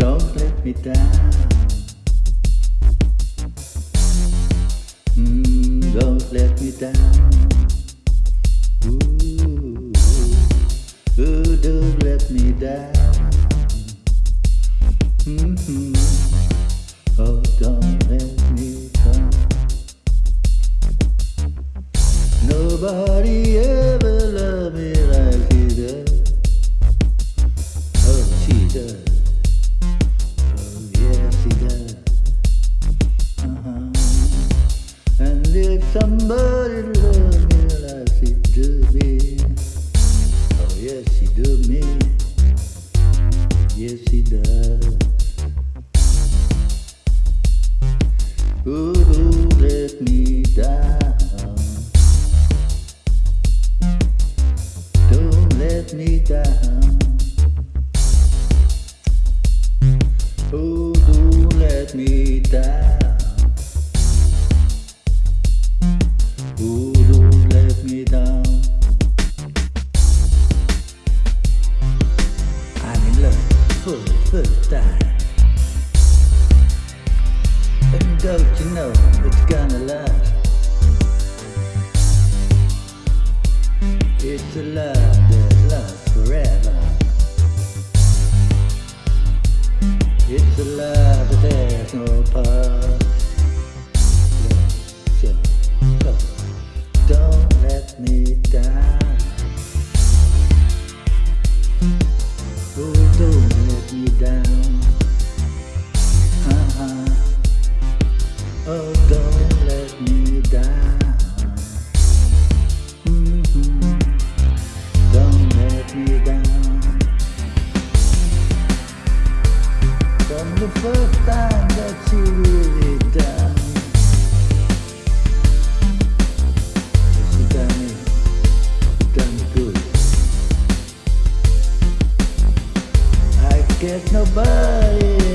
Don't let me down. Mm, don't let me down. Ooh, ooh, don't let me down. Mm-hmm. Oh, don't let me down. Nobody me like do me, oh, yes, she do me. Yes, she does. Ooh, let me down. Don't let me down. Oh, don't let me down. First time that really done. You done you done good. I get nobody